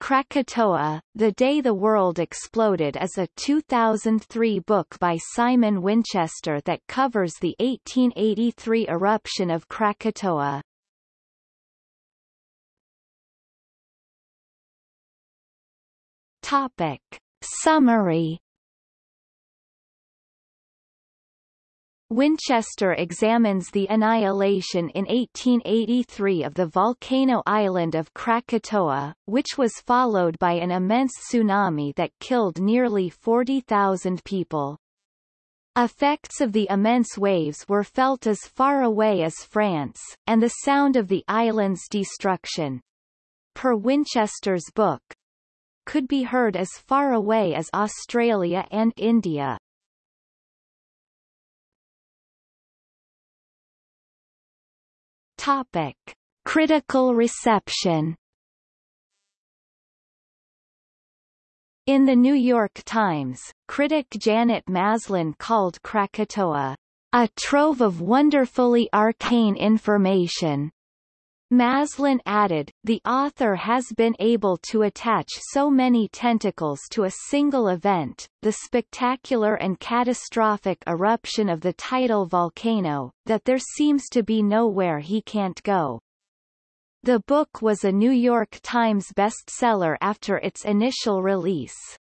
Krakatoa, The Day the World Exploded is a 2003 book by Simon Winchester that covers the 1883 eruption of Krakatoa. Topic. Summary Winchester examines the annihilation in 1883 of the volcano island of Krakatoa, which was followed by an immense tsunami that killed nearly 40,000 people. Effects of the immense waves were felt as far away as France, and the sound of the island's destruction, per Winchester's book, could be heard as far away as Australia and India. Topic. Critical reception In the New York Times, critic Janet Maslin called Krakatoa, a trove of wonderfully arcane information, Maslin added, the author has been able to attach so many tentacles to a single event, the spectacular and catastrophic eruption of the tidal volcano, that there seems to be nowhere he can't go. The book was a New York Times bestseller after its initial release.